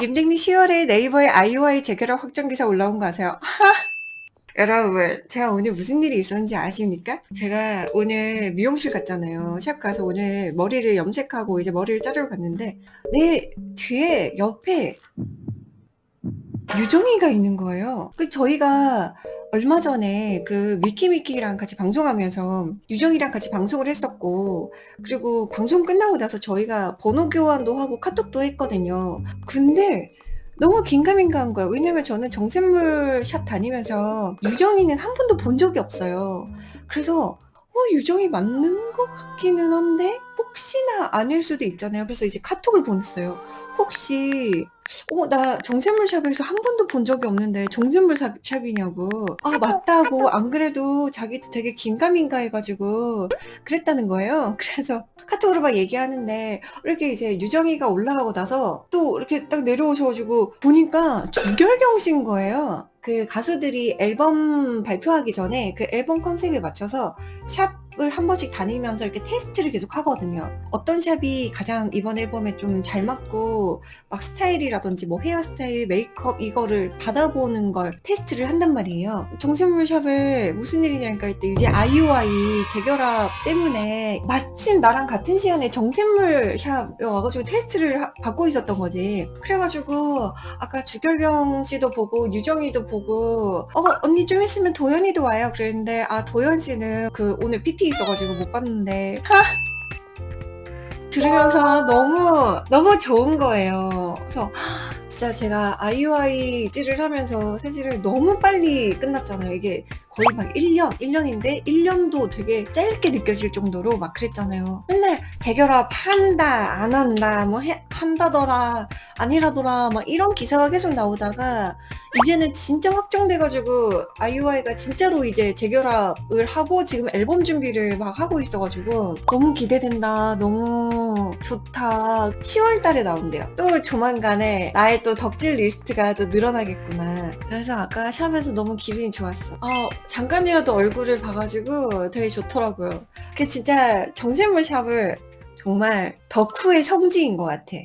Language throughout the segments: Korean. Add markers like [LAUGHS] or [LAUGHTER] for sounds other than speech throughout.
임댕님 10월에 네이버에 IOI 재결합 확정 기사 올라온 거 아세요? [LAUGHS] 여러분 제가 오늘 무슨 일이 있었는지 아십니까? 제가 오늘 미용실 갔잖아요 샵 가서 오늘 머리를 염색하고 이제 머리를 자르러 갔는데 내 뒤에 옆에 유정이가 있는 거예요 그 저희가 얼마 전에 그 미키미키랑 같이 방송하면서 유정이랑 같이 방송을 했었고 그리고 방송 끝나고 나서 저희가 번호 교환도 하고 카톡도 했거든요. 근데 너무 긴가민가한 거예요 왜냐면 저는 정샘물 샵 다니면서 유정이는 한 번도 본 적이 없어요. 그래서 어 유정이 맞는 것 같기는 한데 아닐 수도 있잖아요. 그래서 이제 카톡을 보냈어요. 혹시 어 나 정샘물 샵에서 한 번도 본 적이 없는데 정샘물 샵, 샵이냐고. 아 맞다고. 안 그래도 자기도 되게 긴가민가 해가지고 그랬다는 거예요. [LAUGHS] 그래서 카톡으로 막 얘기하는데 이렇게 이제 유정이가 올라가고 나서 또 이렇게 딱 내려오셔가지고 보니까 주결경 씨인 거예요. 그 가수들이 앨범 발표하기 전에 그 앨범 컨셉에 맞춰서 샵 을 한 번씩 다니면서 이렇게 테스트를 계속 하거든요. 어떤 샵이 가장 이번 앨범에 좀 잘 맞고 막 스타일이라든지 뭐 헤어스타일, 메이크업 이거를 받아보는 걸 테스트를 한단 말이에요. 정샘물 샵을 무슨 일이냐 니까 했더니 이제 아이오아이 재결합 때문에 마침 나랑 같은 시간에 정샘물 샵에 와가지고 테스트를 하, 받고 있었던 거지. 그래가지고 아까 주결경 씨도 보고 유정이도 보고 어 언니 좀 있으면 도현이도 와요. 그랬는데 아 도현 씨는 그 오늘 PT 있어가지고 못 봤는데. [LAUGHS] 들으면서 너무 너무 좋은 거예요. 그래서 진짜 제가 아이오아이 찌를 하면서 세질을 너무 빨리 끝났잖아요. 이게 거의 막 1년 1년인데 1년도 되게 짧게 느껴질 정도로 막 그랬잖아요. 맨날 재결합 한다 안 한다 뭐 해, 한다더라 아니라더라 막 이런 기사가 계속 나오다가 이제는 진짜 확정돼가지고 아이오아이가 진짜로 이제 재결합을 하고 지금 앨범 준비를 막 하고 있어가지고 너무 기대된다. 너무 좋다. 10월 달에 나온대요. 또 조만간에 나의 또 덕질 리스트가 또 늘어나겠구나. 그래서 아까 샵에서 너무 기분이 좋았어. 아 잠깐이라도 얼굴을 봐가지고 되게 좋더라고요. 그게 진짜 정샘물 샵을 정말 덕후의 성지인 것 같아.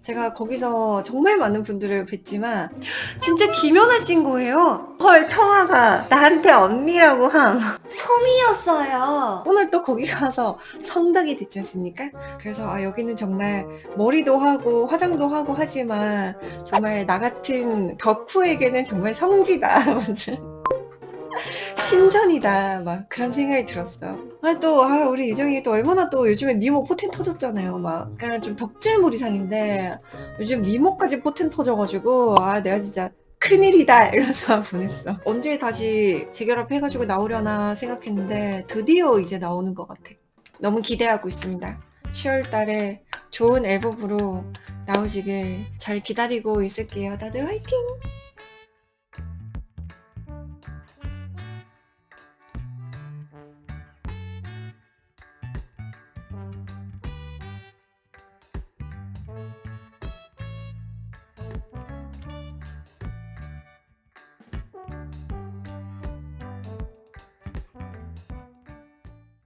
제가 거기서 정말 많은 분들을 뵀지만 진짜 기면하신 거예요. 헐 청아가 나한테 언니라고 함. 솜이었어요. 오늘 또 거기 가서 성덕이 됐지 않습니까? 그래서 아 여기는 정말 머리도 하고 화장도 하고 하지만 정말 나 같은 덕후에게는 정말 성지다 [LAUGHS] 신전이다. 막 그런 생각이 들었어 아또 아, 우리 유정이 또 얼마나 또 요즘에 미모 포텐 터졌잖아요. 막 그냥 좀 덕질몰이상인데 요즘 미모까지 포텐 터져가지고 아 내가 진짜 큰일이다 이러면서 [LAUGHS] 보냈어. 언제 다시 재결합 해가지고 나오려나 생각했는데 드디어 이제 나오는 것 같아. 너무 기대하고 있습니다. 10월 달에 좋은 앨범으로 나오시길 잘 기다리고 있을게요. 다들 화이팅